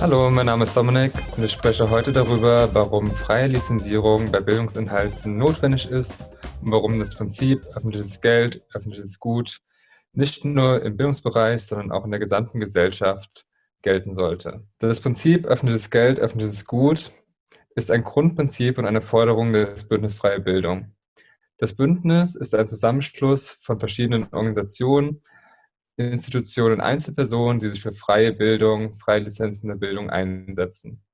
Hallo, mein Name ist Dominik und ich spreche heute darüber, warum freie Lizenzierung bei Bildungsinhalten notwendig ist und warum das Prinzip öffentliches Geld, öffentliches Gut nicht nur im Bildungsbereich, sondern auch in der gesamten Gesellschaft gelten sollte. Das Prinzip öffentliches Geld, öffentliches Gut ist ein Grundprinzip und eine Forderung des Bündnis Freie Bildung. Das Bündnis ist ein Zusammenschluss von verschiedenen Organisationen, Institutionen und Einzelpersonen, die sich für freie Bildung, freie Lizenzen der Bildung einsetzen.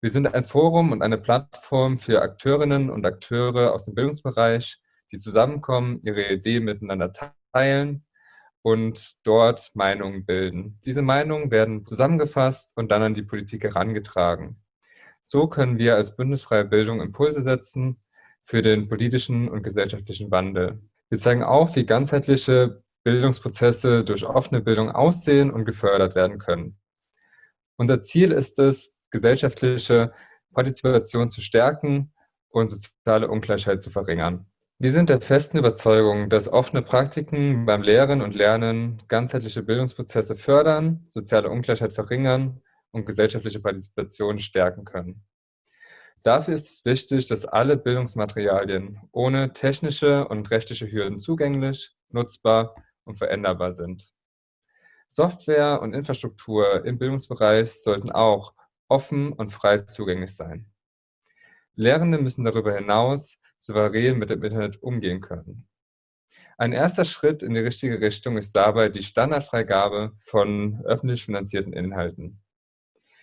Wir sind ein Forum und eine Plattform für Akteurinnen und Akteure aus dem Bildungsbereich, die zusammenkommen, ihre Ideen miteinander teilen und dort Meinungen bilden. Diese Meinungen werden zusammengefasst und dann an die Politik herangetragen. So können wir als Bündnisfreie Bildung Impulse setzen für den politischen und gesellschaftlichen Wandel. Wir zeigen auch, wie ganzheitliche Bildungsprozesse durch offene Bildung aussehen und gefördert werden können. Unser Ziel ist es, gesellschaftliche Partizipation zu stärken und soziale Ungleichheit zu verringern. Wir sind der festen Überzeugung, dass offene Praktiken beim Lehren und Lernen ganzheitliche Bildungsprozesse fördern, soziale Ungleichheit verringern und gesellschaftliche Partizipation stärken können. Dafür ist es wichtig, dass alle Bildungsmaterialien ohne technische und rechtliche Hürden zugänglich, nutzbar und veränderbar sind. Software und Infrastruktur im Bildungsbereich sollten auch offen und frei zugänglich sein. Lehrende müssen darüber hinaus souverän mit dem Internet umgehen können. Ein erster Schritt in die richtige Richtung ist dabei die Standardfreigabe von öffentlich finanzierten Inhalten.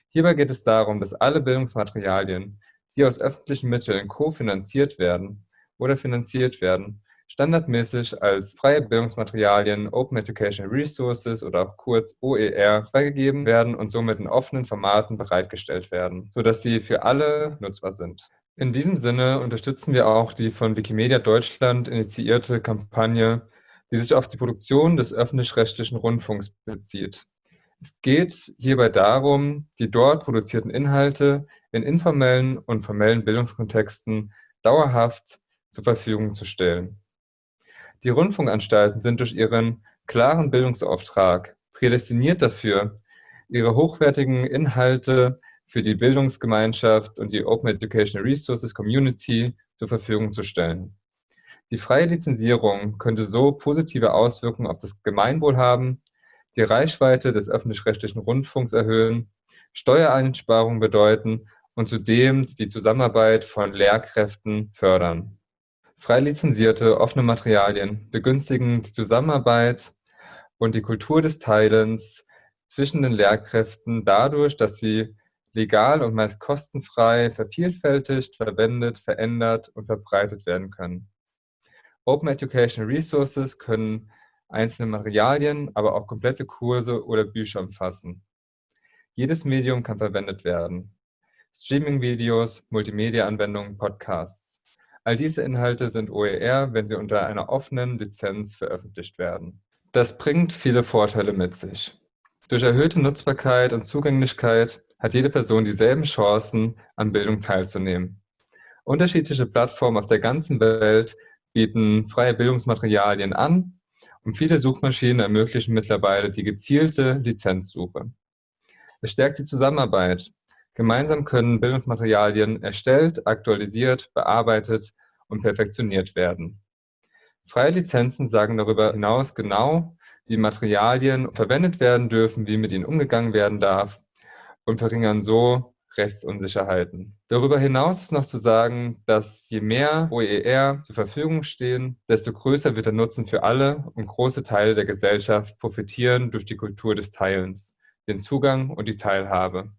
Hierbei geht es darum, dass alle Bildungsmaterialien, die aus öffentlichen Mitteln kofinanziert werden oder finanziert werden, standardmäßig als freie Bildungsmaterialien Open Educational Resources oder auch kurz OER freigegeben werden und somit in offenen Formaten bereitgestellt werden, sodass sie für alle nutzbar sind. In diesem Sinne unterstützen wir auch die von Wikimedia Deutschland initiierte Kampagne, die sich auf die Produktion des öffentlich-rechtlichen Rundfunks bezieht. Es geht hierbei darum, die dort produzierten Inhalte in informellen und formellen Bildungskontexten dauerhaft zur Verfügung zu stellen. Die Rundfunkanstalten sind durch ihren klaren Bildungsauftrag prädestiniert dafür, ihre hochwertigen Inhalte für die Bildungsgemeinschaft und die Open Educational Resources Community zur Verfügung zu stellen. Die freie Lizenzierung könnte so positive Auswirkungen auf das Gemeinwohl haben, die Reichweite des öffentlich-rechtlichen Rundfunks erhöhen, Steuereinsparungen bedeuten und zudem die Zusammenarbeit von Lehrkräften fördern. Frei lizenzierte, offene Materialien begünstigen die Zusammenarbeit und die Kultur des Teilens zwischen den Lehrkräften dadurch, dass sie legal und meist kostenfrei vervielfältigt, verwendet, verändert und verbreitet werden können. Open Educational Resources können einzelne Materialien, aber auch komplette Kurse oder Bücher umfassen. Jedes Medium kann verwendet werden. Streaming-Videos, Multimedia-Anwendungen, Podcasts. All diese Inhalte sind OER, wenn sie unter einer offenen Lizenz veröffentlicht werden. Das bringt viele Vorteile mit sich. Durch erhöhte Nutzbarkeit und Zugänglichkeit hat jede Person dieselben Chancen, an Bildung teilzunehmen. Unterschiedliche Plattformen auf der ganzen Welt bieten freie Bildungsmaterialien an und viele Suchmaschinen ermöglichen mittlerweile die gezielte Lizenzsuche. Es stärkt die Zusammenarbeit Gemeinsam können Bildungsmaterialien erstellt, aktualisiert, bearbeitet und perfektioniert werden. Freie Lizenzen sagen darüber hinaus genau, wie Materialien verwendet werden dürfen, wie mit ihnen umgegangen werden darf und verringern so Rechtsunsicherheiten. Darüber hinaus ist noch zu sagen, dass je mehr OER zur Verfügung stehen, desto größer wird der Nutzen für alle und große Teile der Gesellschaft profitieren durch die Kultur des Teilens, den Zugang und die Teilhabe.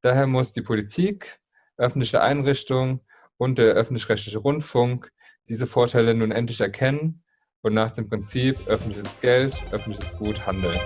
Daher muss die Politik, öffentliche Einrichtungen und der öffentlich-rechtliche Rundfunk diese Vorteile nun endlich erkennen und nach dem Prinzip öffentliches Geld, öffentliches Gut handeln.